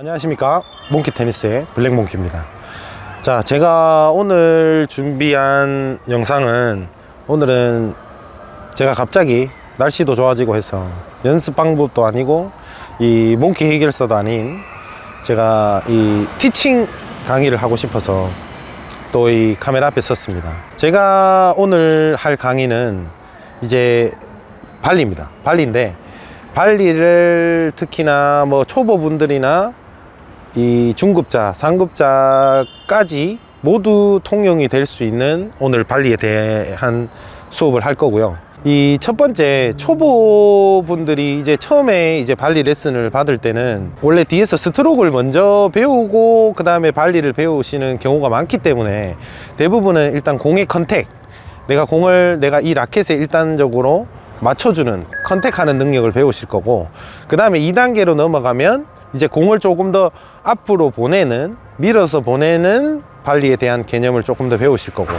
안녕하십니까? 몽키 테니스의 블랙몽키입니다. 자 제가 오늘 준비한 영상은 오늘은 제가 갑자기 날씨도 좋아지고 해서 연습 방법도 아니고 이 몽키 해결사도 아닌 제가 이 티칭 강의를 하고 싶어서 또 이 카메라 앞에 섰습니다. 제가 오늘 할 강의는 이제 발리입니다. 발리인데 발리를 특히나 뭐 초보분들이나 이 중급자, 상급자까지 모두 통용이 될 수 있는 오늘 발리에 대한 수업을 할 거고요. 이 첫 번째 초보분들이 이제 처음에 이제 발리 레슨을 받을 때는 원래 뒤에서 스트로크를 먼저 배우고 그 다음에 발리를 배우시는 경우가 많기 때문에 대부분은 일단 공의 contact 내가 공을 내가 이 라켓에 일단적으로 맞춰주는 컨택하는 능력을 배우실 거고 그 다음에 2단계로 넘어가면 이제 공을 조금 더 앞으로 보내는 밀어서 보내는 발리에 대한 개념을 조금 더 배우실 거고.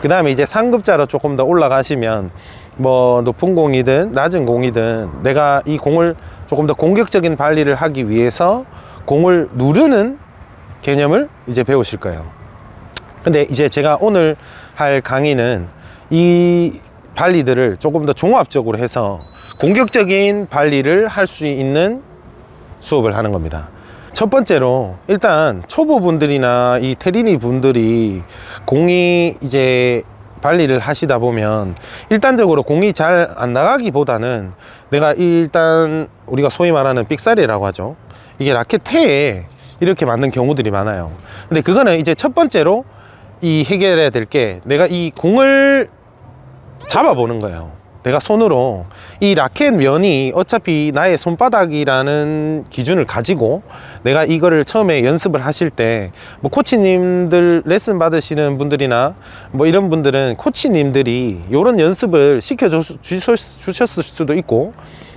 그 다음에 이제 상급자로 조금 더 올라가시면 뭐 높은 공이든 낮은 공이든 내가 이 공을 조금 더 공격적인 발리를 하기 위해서 공을 누르는 개념을 이제 배우실 거예요. 근데 이제 제가 오늘 할 강의는 이 발리들을 조금 더 종합적으로 해서 공격적인 발리를 할 수 있는 수업을 하는 겁니다. 첫 번째로 일단 초보분들이나 이 테리니 분들이 공이 이제 발리를 하시다 보면 일단적으로 공이 잘 안 나가기보다는 내가 일단 우리가 소위 말하는 삑사리라고 하죠. 이게 라켓 태에 이렇게 맞는 경우들이 많아요. 근데 그거는 이제 첫 번째로 이 해결해야 될 게 내가 이 공을 잡아보는 거예요 내가 손으로 이 라켓 면이 어차피 나의 손바닥이라는 기준을 가지고 내가 이거를 처음에 연습을 하실 때 뭐 코치님들 레슨 받으시는 분들이나 뭐 이런 분들은 코치님들이 이런 연습을 시켜 주셨을 수도 있고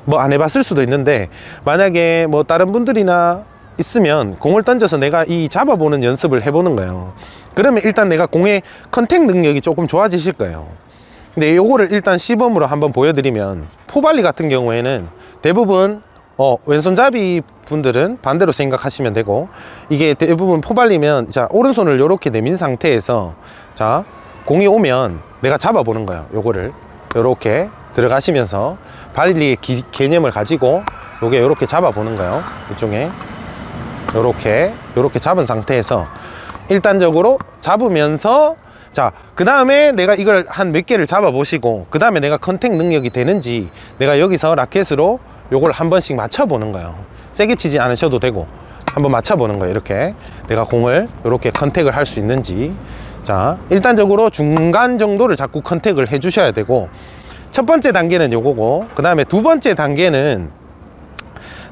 뭐 안 해봤을 수도 있는데 만약에 뭐 다른 분들이나 있으면 공을 던져서 내가 이 잡아보는 연습을 해보는 거예요. 그러면 일단 내가 공의 컨택 능력이 조금 좋아지실 거예요 근데 요거를 일단 시범으로 한번 보여드리면 포발리 같은 경우에는 대부분 어, 왼손잡이 분들은 반대로 생각하시면 되고 이게 대부분 포발리면 자 오른손을 이렇게 내민 상태에서 자 공이 오면 내가 잡아보는 거예요 요거를. 요렇게 들어가시면서 발리의 기- 개념을 가지고 요게 요렇게 잡아보는 거예요 이쪽에. 요렇게 잡은 상태에서 일단적으로 잡으면서 자 그 다음에 내가 이걸 한 몇 개를 잡아 보시고 그 다음에 내가 컨택 능력이 되는지 내가 여기서 라켓으로 요걸 한 번씩 맞춰 보는 거예요. 세게 치지 않으셔도 되고 한번 맞춰 보는 거예요 이렇게. 내가 공을 이렇게 컨택을 할 수 있는지. 자 일단적으로 중간 정도를 자꾸 컨택을 해 주셔야 되고 첫 번째 단계는 요거고 그 다음에 두 번째 단계는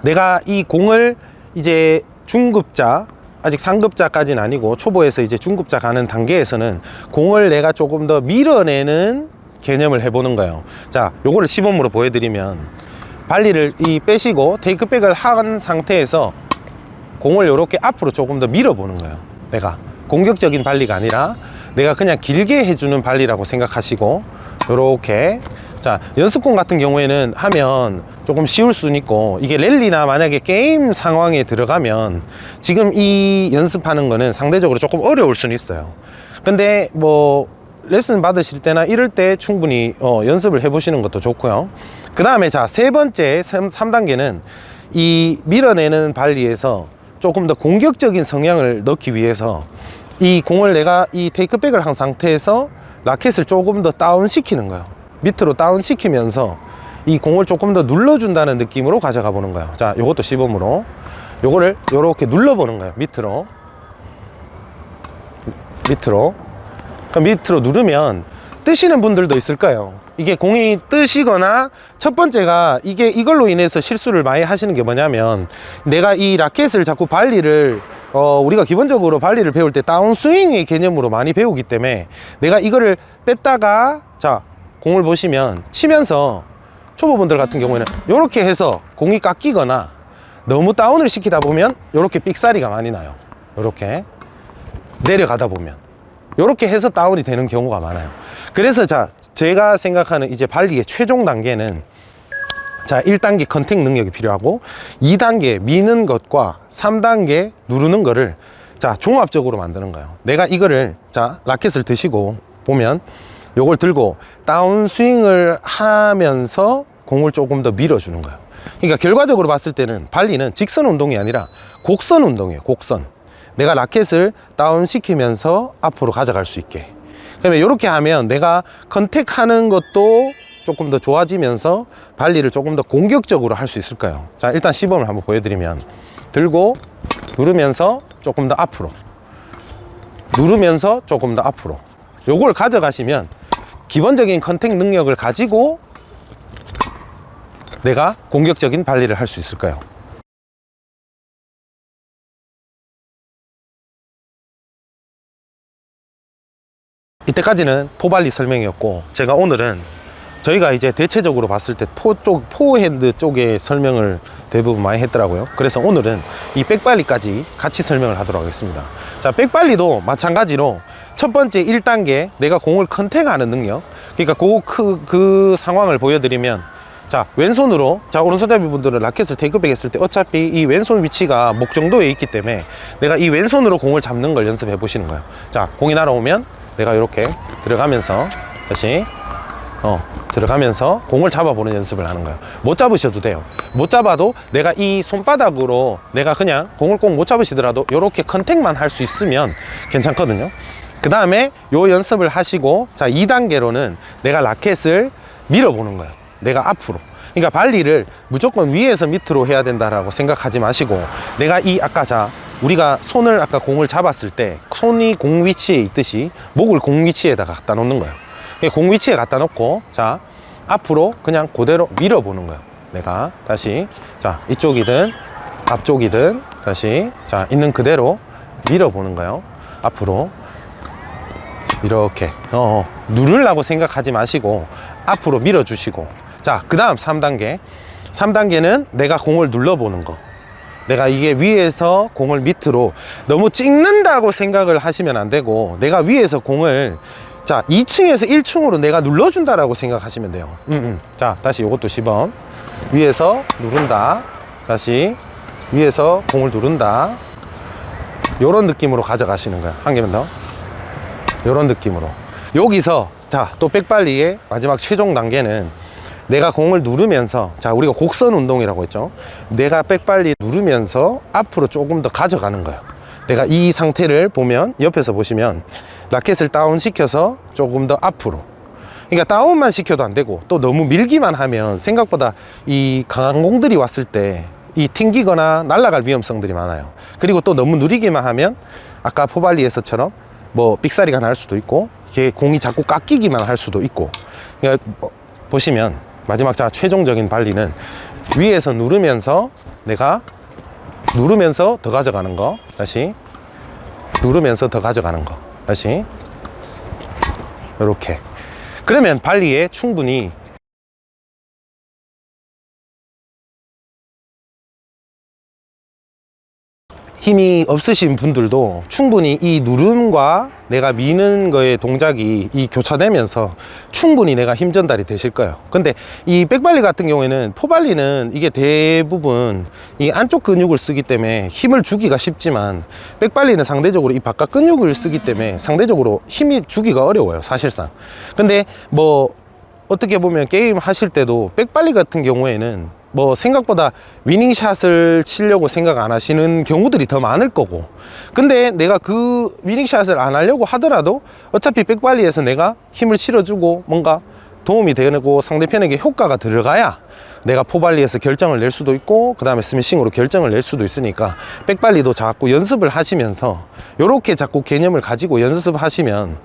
내가 이 공을 이제 중급자 아직 상급자까지는 아니고 초보에서 이제 중급자 가는 단계에서는 공을 내가 조금 더 밀어내는 개념을 해보는 거예요. 자 요거를 시범으로 보여드리면 발리를 이 빼시고 테이크백을 한 상태에서 공을 이렇게 앞으로 조금 더 밀어보는 거예요. 내가 공격적인 발리가 아니라 내가 그냥 길게 해주는 발리라고 생각하시고 이렇게 자 연습공 같은 경우에는 하면 조금 쉬울 수는 있고 이게 랠리나 만약에 게임 상황에 들어가면 지금 이 연습하는 거는 상대적으로 조금 어려울 수는 있어요. 근데 뭐 레슨 받으실 때나 이럴 때 충분히 어, 연습을 해 보시는 것도 좋고요. 그 다음에 자 세 번째 3, 단계는 이 밀어내는 발리에서 조금 더 공격적인 성향을 넣기 위해서 이 공을 내가 이 테이크백을 한 상태에서 라켓을 조금 더 다운 시키는 거예요 밑으로 다운 시키면서 이 공을 조금 더 눌러준다는 느낌으로 가져가 보는 거예요. 자 요것도 시범으로. 요거를 요렇게 눌러 보는 거예요. 밑으로. 밑으로. 그럼 밑으로 누르면 뜨시는 분들도 있을 거예요. 이게 공이 뜨시거나 첫 번째가 이게 이걸로 인해서 실수를 많이 하시는 게 뭐냐면 내가 이 라켓을 자꾸 발리를 어 우리가 기본적으로 발리를 배울 때 다운스윙의 개념으로 많이 배우기 때문에 내가 이거를 뺐다가 자 공을 보시면 치면서 초보분들 같은 경우에는 이렇게 해서 공이 깎이거나 너무 다운을 시키다 보면 이렇게 삑사리가 많이 나요. 이렇게 내려가다 보면. 이렇게 해서 다운이 되는 경우가 많아요. 그래서 자 제가 생각하는 이제 발리의 최종 단계는 자 1단계 contact 능력이 필요하고 2단계 미는 것과 3단계 누르는 거를 자 종합적으로 만드는 거예요. 내가 이거를 자 라켓을 드시고 보면 요걸 들고 다운 스윙을 하면서 공을 조금 더 밀어주는 거예요. 그러니까 결과적으로 봤을 때는 발리는 직선 운동이 아니라 곡선 운동이에요 곡선. 내가 라켓을 다운 시키면서 앞으로 가져갈 수 있게. 그러면 이렇게 하면 내가 contact하는 것도 조금 더 좋아지면서 발리를 조금 더 공격적으로 할 수 있을까요? 자 일단 시범을 한번 보여드리면 들고 누르면서 조금 더 앞으로. 누르면서 조금 더 앞으로. 요걸 가져가시면 기본적인 contact 능력을 가지고 내가 공격적인 발리를 할 수 있을까요? 이때까지는 포발리 설명이었고 제가 오늘은 저희가 이제 대체적으로 봤을 때 포 쪽, 포핸드 쪽에 설명을 대부분 많이 했더라고요. 그래서 오늘은 이 백발리까지 같이 설명을 하도록 하겠습니다. 자, 백발리도 마찬가지로 첫 번째 1단계 내가 공을 contact하는 능력. 그러니까 그, 그, 그 상황을 보여드리면 자, 왼손으로 자, 오른손잡이 분들은 라켓을 take back 했을 때 어차피 이 왼손 위치가 목 정도에 있기 때문에 내가 이 왼손으로 공을 잡는 걸 연습해 보시는 거예요. 자, 공이 날아오면 내가 이렇게 들어가면서 다시 어, 들어가면서 공을 잡아보는 연습을 하는 거예요. 못 잡으셔도 돼요. 못 잡아도 내가 이 손바닥으로 내가 그냥 공을 꼭 못 잡으시더라도 이렇게 컨택만 할 수 있으면 괜찮거든요. 그 다음에 요 연습을 하시고 자 2단계로는 내가 라켓을 밀어보는 거예요. 내가 앞으로. 그러니까 발리를 무조건 위에서 밑으로 해야 된다라고 생각하지 마시고 내가 이 아까 자 우리가 손을 아까 공을 잡았을 때 손이 공 위치에 있듯이 목을 공 위치에다가 갖다 놓는 거예요. 공 위치에 갖다 놓고 자 앞으로 그냥 그대로 밀어보는 거예요. 내가 다시 자 이쪽이든 앞쪽이든 다시 자 있는 그대로 밀어보는 거예요. 앞으로 이렇게 어, 어. 누르려고 생각하지 마시고 앞으로 밀어주시고. 자그 다음 3단계. 3단계는 내가 공을 눌러보는 거. 내가 이게 위에서 공을 밑으로 너무 찍는다고 생각을 하시면 안 되고 내가 위에서 공을 자 2층에서 1층으로 내가 눌러준다라고 생각하시면 돼요. 음, 음. 자 다시 이것도 시범. 위에서 누른다. 다시 위에서 공을 누른다. 요런 느낌으로 가져가시는 거야. 한 개만 더. 요런 느낌으로. 여기서 자 또 백발리의 마지막 최종 단계는 내가 공을 누르면서 자 우리가 곡선 운동이라고 했죠? 내가 백발리 누르면서 앞으로 조금 더 가져가는 거예요 내가 이 상태를 보면 옆에서 보시면 라켓을 다운 시켜서 조금 더 앞으로. 그러니까 다운만 시켜도 안 되고 또 너무 밀기만 하면 생각보다 이 강한 공들이 왔을 때 이 튕기거나 날아갈 위험성들이 많아요. 그리고 또 너무 느리기만 하면 아까 포발리에서처럼 뭐 삑사리가 날 수도 있고 이게 공이 자꾸 깎이기만 할 수도 있고. 그러니까 보시면 마지막 자 최종적인 발리는 위에서 누르면서 내가 누르면서 더 가져가는 거. 다시. 누르면서 더 가져가는 거. 다시. 이렇게. 그러면 발리에 충분히 힘이 없으신 분들도 충분히 이 누름과 내가 미는 거의 동작이 이 교차되면서 충분히 내가 힘 전달이 되실 거예요. 근데 이 백발리 같은 경우에는 포발리는 이게 대부분 이 안쪽 근육을 쓰기 때문에 힘을 주기가 쉽지만 백발리는 상대적으로 이 바깥 근육을 쓰기 때문에 상대적으로 힘이 주기가 어려워요 사실상. 근데 뭐 어떻게 보면 게임 하실 때도 백발리 같은 경우에는 뭐 생각보다 위닝샷을 치려고 생각 안 하시는 경우들이 더 많을 거고. 근데 내가 그 위닝샷을 안 하려고 하더라도 어차피 백발리에서 내가 힘을 실어주고 뭔가 도움이 되고 상대편에게 효과가 들어가야 내가 포발리에서 결정을 낼 수도 있고 그 다음에 스매싱으로 결정을 낼 수도 있으니까 백발리도 자꾸 연습을 하시면서 이렇게 자꾸 개념을 가지고 연습하시면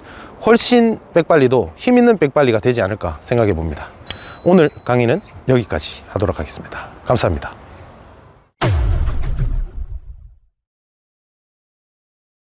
훨씬 백발리도 힘 있는 백발리가 되지 않을까 생각해 봅니다. 오늘 강의는 여기까지 하도록 하겠습니다. 감사합니다